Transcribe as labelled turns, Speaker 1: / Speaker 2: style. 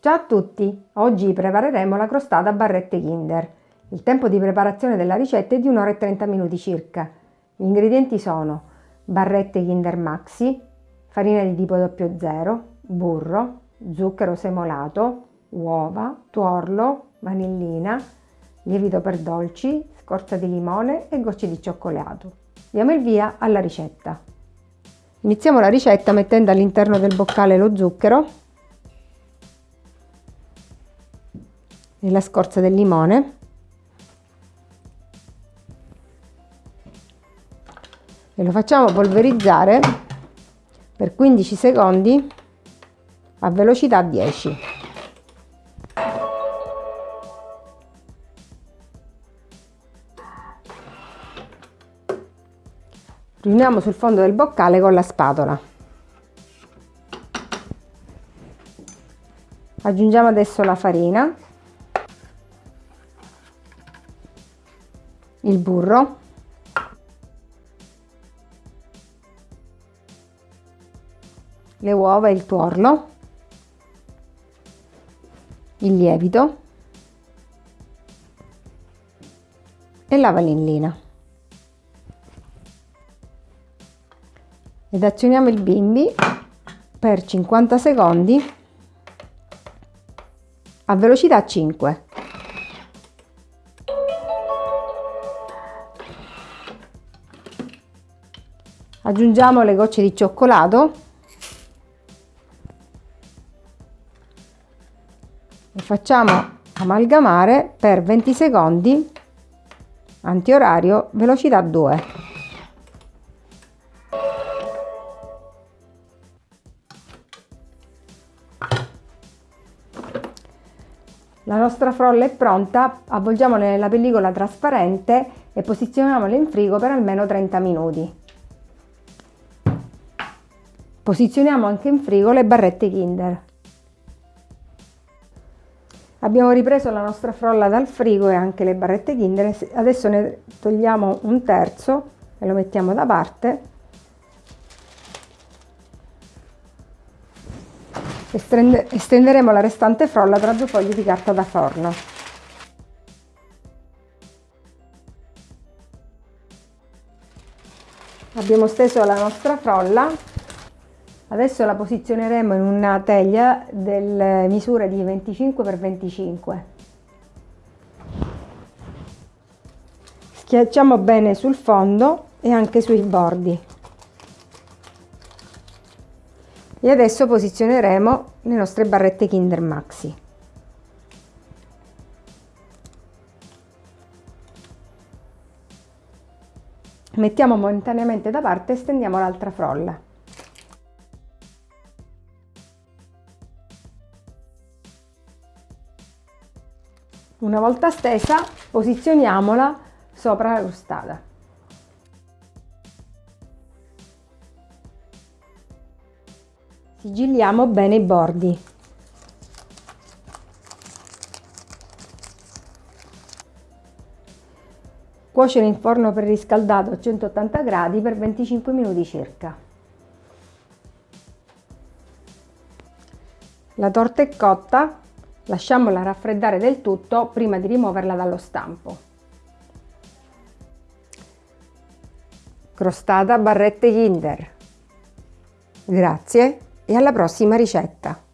Speaker 1: Ciao a tutti! Oggi prepareremo la crostata a barrette Kinder. Il tempo di preparazione della ricetta è di 1 ora e 30 minuti circa. Gli ingredienti sono barrette Kinder Maxi, farina di tipo 00, burro, zucchero semolato, uova, tuorlo, vanillina, lievito per dolci, scorza di limone e gocce di cioccolato. Diamo il via alla ricetta. Iniziamo la ricetta mettendo all'interno del boccale lo zucchero e la scorza del limone e lo facciamo polverizzare per 15 secondi a velocità 10. Riuniamo sul fondo del boccale con la spatola. Aggiungiamo adesso la farina, il burro, le uova e il tuorlo, il lievito e la vanillina. Ed azioniamo il bimbi per 50 secondi a velocità 5. Aggiungiamo le gocce di cioccolato e facciamo amalgamare per 20 secondi antiorario velocità 2. La nostra frolla è pronta, avvolgiamola nella pellicola trasparente e posizioniamola in frigo per almeno 30 minuti. Posizioniamo anche in frigo le barrette Kinder. Abbiamo ripreso la nostra frolla dal frigo e anche le barrette Kinder, adesso ne togliamo un terzo e lo mettiamo da parte estenderemo la restante frolla tra due fogli di carta da forno. Abbiamo steso la nostra frolla, adesso la posizioneremo in una teglia delle misure di 25 x 25. Schiacciamo bene sul fondo e anche sui bordi. e adesso posizioneremo le nostre barrette Kinder Maxi. Mettiamo momentaneamente da parte e stendiamo l'altra frolla. Una volta stesa posizioniamola sopra la crostata. Sigilliamo bene i bordi. Cuocere in forno preriscaldato a 180 gradi per 25 minuti circa. La torta è cotta, lasciamola raffreddare del tutto prima di rimuoverla dallo stampo. Crostata barrette Kinder. Grazie e alla prossima ricetta!